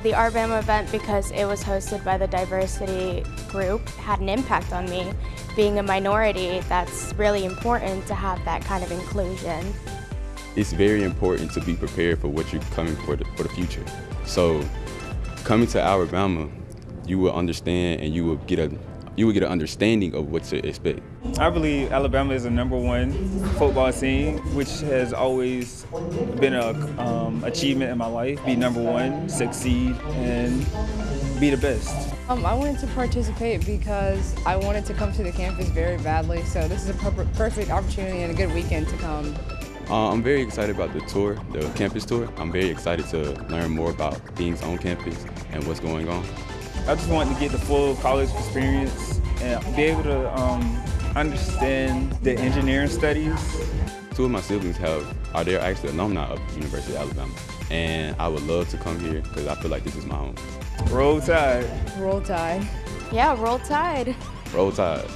The Arbama event, because it was hosted by the diversity group, had an impact on me. Being a minority, that's really important to have that kind of inclusion. It's very important to be prepared for what you're coming for the, for the future. So coming to Alabama, you will understand and you will get a you would get an understanding of what to expect. I believe Alabama is the number one football team, which has always been an um, achievement in my life. Be number one, succeed, and be the best. Um, I wanted to participate because I wanted to come to the campus very badly, so this is a per perfect opportunity and a good weekend to come. Uh, I'm very excited about the tour, the campus tour. I'm very excited to learn more about things on campus and what's going on. I just wanted to get the full college experience and be able to um, understand the engineering studies. Two of my siblings have are they actually alumni of University of Alabama, and I would love to come here because I feel like this is my home. Roll Tide. Roll Tide. Yeah, roll tide. Roll Tide.